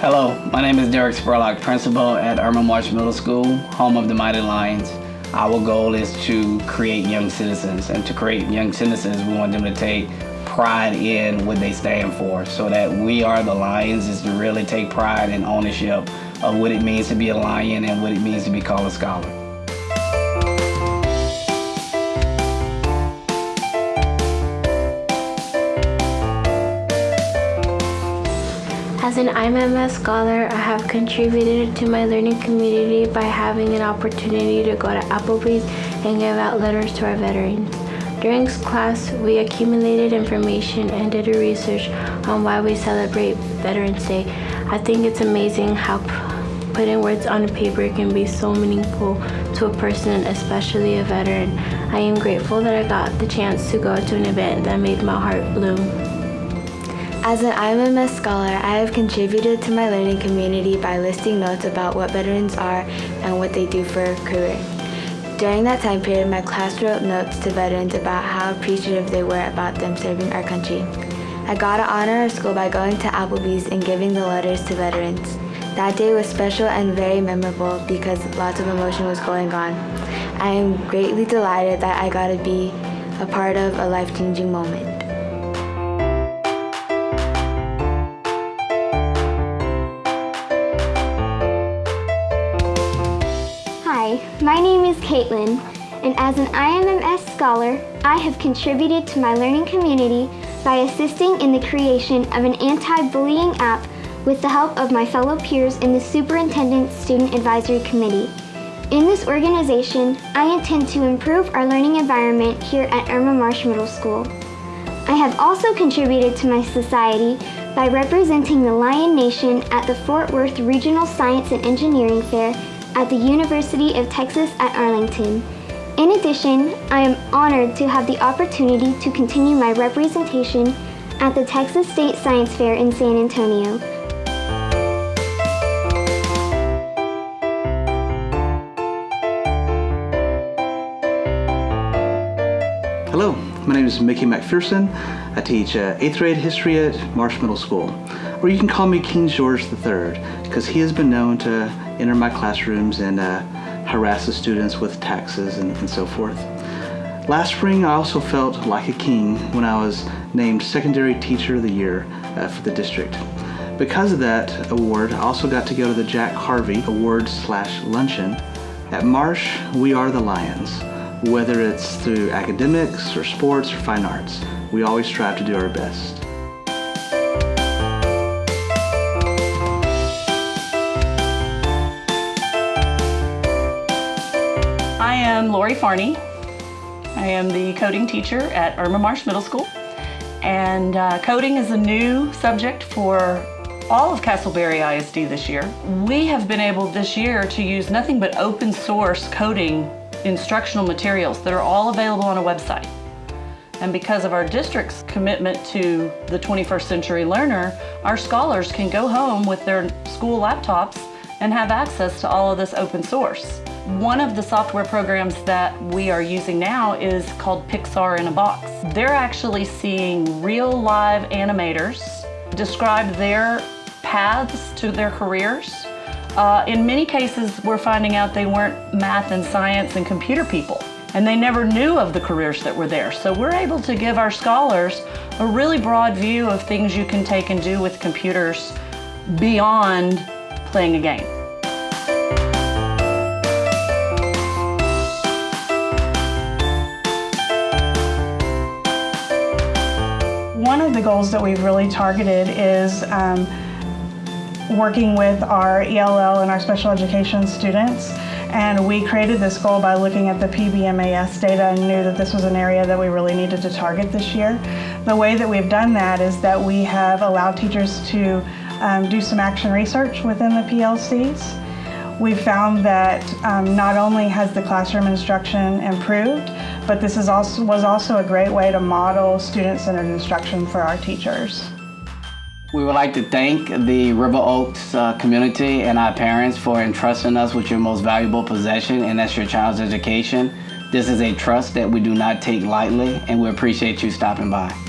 Hello, my name is Derek Spurlock, principal at Irma Marsh Middle School, home of the Mighty Lions. Our goal is to create young citizens, and to create young citizens, we want them to take pride in what they stand for, so that we are the Lions is to really take pride and ownership of what it means to be a Lion and what it means to be called a scholar. As an IMMS scholar, I have contributed to my learning community by having an opportunity to go to Applebee's and give out letters to our veterans. During class, we accumulated information and did a research on why we celebrate Veterans Day. I think it's amazing how putting words on a paper can be so meaningful to a person, especially a veteran. I am grateful that I got the chance to go to an event that made my heart bloom. As an IMMS scholar, I have contributed to my learning community by listing notes about what veterans are and what they do for a career. During that time period, my class wrote notes to veterans about how appreciative they were about them serving our country. I got to honor our school by going to Applebee's and giving the letters to veterans. That day was special and very memorable because lots of emotion was going on. I am greatly delighted that I got to be a part of a life-changing moment. Hi, my name is Caitlin, and as an IMMS scholar, I have contributed to my learning community by assisting in the creation of an anti-bullying app with the help of my fellow peers in the Superintendent Student Advisory Committee. In this organization, I intend to improve our learning environment here at Irma Marsh Middle School. I have also contributed to my society by representing the Lion Nation at the Fort Worth Regional Science and Engineering Fair at the University of Texas at Arlington. In addition, I am honored to have the opportunity to continue my representation at the Texas State Science Fair in San Antonio. My name is Mickey McPherson. I teach uh, 8th grade history at Marsh Middle School. Or you can call me King George III, because he has been known to enter my classrooms and uh, harass the students with taxes and, and so forth. Last spring, I also felt like a king when I was named Secondary Teacher of the Year uh, for the district. Because of that award, I also got to go to the Jack Harvey Award slash luncheon. At Marsh, we are the Lions. Whether it's through academics or sports or fine arts, we always strive to do our best. I am Lori Farney. I am the coding teacher at Irma Marsh Middle School. And uh, coding is a new subject for all of Castleberry ISD this year. We have been able this year to use nothing but open source coding instructional materials that are all available on a website. And because of our district's commitment to the 21st century learner, our scholars can go home with their school laptops and have access to all of this open source. One of the software programs that we are using now is called Pixar in a Box. They're actually seeing real live animators describe their paths to their careers. Uh, in many cases, we're finding out they weren't math and science and computer people, and they never knew of the careers that were there. So we're able to give our scholars a really broad view of things you can take and do with computers beyond playing a game. One of the goals that we've really targeted is um, working with our ELL and our special education students. And we created this goal by looking at the PBMAS data and knew that this was an area that we really needed to target this year. The way that we've done that is that we have allowed teachers to um, do some action research within the PLCs. We found that um, not only has the classroom instruction improved, but this is also, was also a great way to model student-centered instruction for our teachers. We would like to thank the River Oaks uh, community and our parents for entrusting us with your most valuable possession, and that's your child's education. This is a trust that we do not take lightly, and we appreciate you stopping by.